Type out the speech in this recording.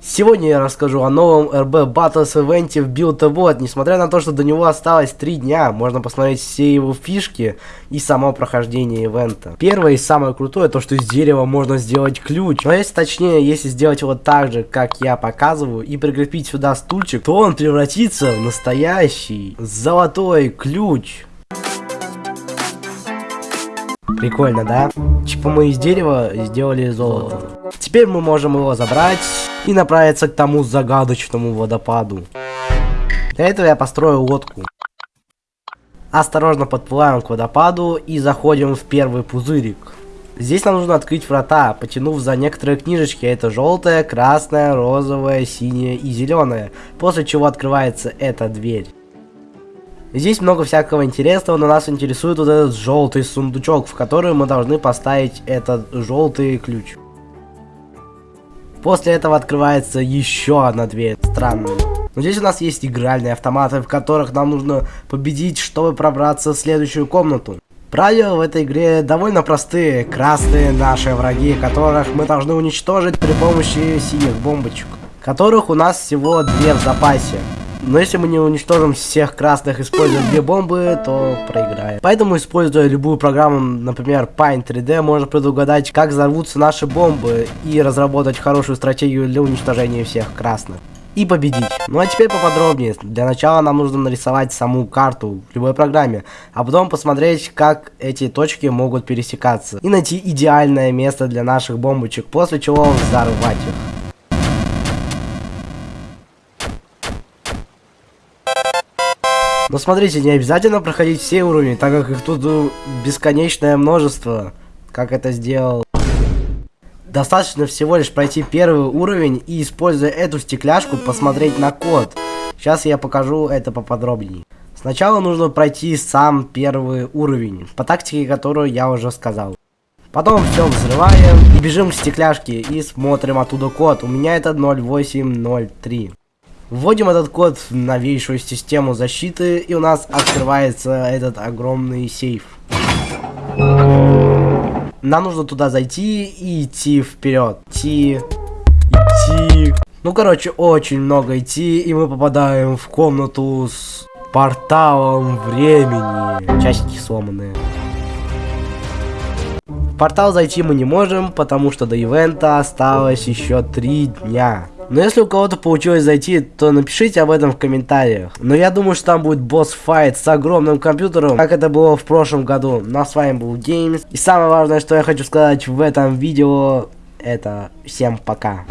Сегодня я расскажу о новом RB Battles ивенте в Build Bot. Несмотря на то, что до него осталось 3 дня, можно посмотреть все его фишки и само прохождение ивента. Первое и самое крутое, то что из дерева можно сделать ключ. Но если точнее, если сделать его так же, как я показываю, и прикрепить сюда стульчик, то он превратится в настоящий золотой ключ. Прикольно, да? Типа мы из дерева сделали золото. Теперь мы можем его забрать и направиться к тому загадочному водопаду. Для этого я построю лодку. Осторожно подплываем к водопаду и заходим в первый пузырик. Здесь нам нужно открыть врата, потянув за некоторые книжечки. Это желтая, красная, розовая, синяя и зеленая. После чего открывается эта дверь. Здесь много всякого интересного, но нас интересует вот этот желтый сундучок, в который мы должны поставить этот желтый ключ. После этого открывается еще одна дверь, странная. Но здесь у нас есть игральные автоматы, в которых нам нужно победить, чтобы пробраться в следующую комнату. Правила в этой игре довольно простые. Красные наши враги, которых мы должны уничтожить при помощи синих бомбочек. Которых у нас всего две в запасе. Но если мы не уничтожим всех красных, используя две бомбы, то проиграем. Поэтому, используя любую программу, например, Paint 3D, можно предугадать, как взорвутся наши бомбы и разработать хорошую стратегию для уничтожения всех красных. И победить. Ну а теперь поподробнее. Для начала нам нужно нарисовать саму карту в любой программе, а потом посмотреть, как эти точки могут пересекаться. И найти идеальное место для наших бомбочек, после чего взорвать их. Но смотрите, не обязательно проходить все уровни, так как их тут ну, бесконечное множество, как это сделал. Достаточно всего лишь пройти первый уровень и, используя эту стекляшку, посмотреть на код. Сейчас я покажу это поподробнее. Сначала нужно пройти сам первый уровень, по тактике, которую я уже сказал. Потом все взрываем и бежим к стекляшке и смотрим оттуда код. У меня это 0803. Вводим этот код в новейшую систему защиты, и у нас открывается этот огромный сейф. Нам нужно туда зайти и идти вперед. Идти, идти. Ну, короче, очень много идти, и мы попадаем в комнату с порталом времени. Часики сломанные. В портал зайти мы не можем, потому что до ивента осталось еще три дня. Но если у кого-то получилось зайти, то напишите об этом в комментариях. Но я думаю, что там будет босс-файт с огромным компьютером, как это было в прошлом году. Ну а с вами был Геймс. И самое важное, что я хочу сказать в этом видео, это всем пока.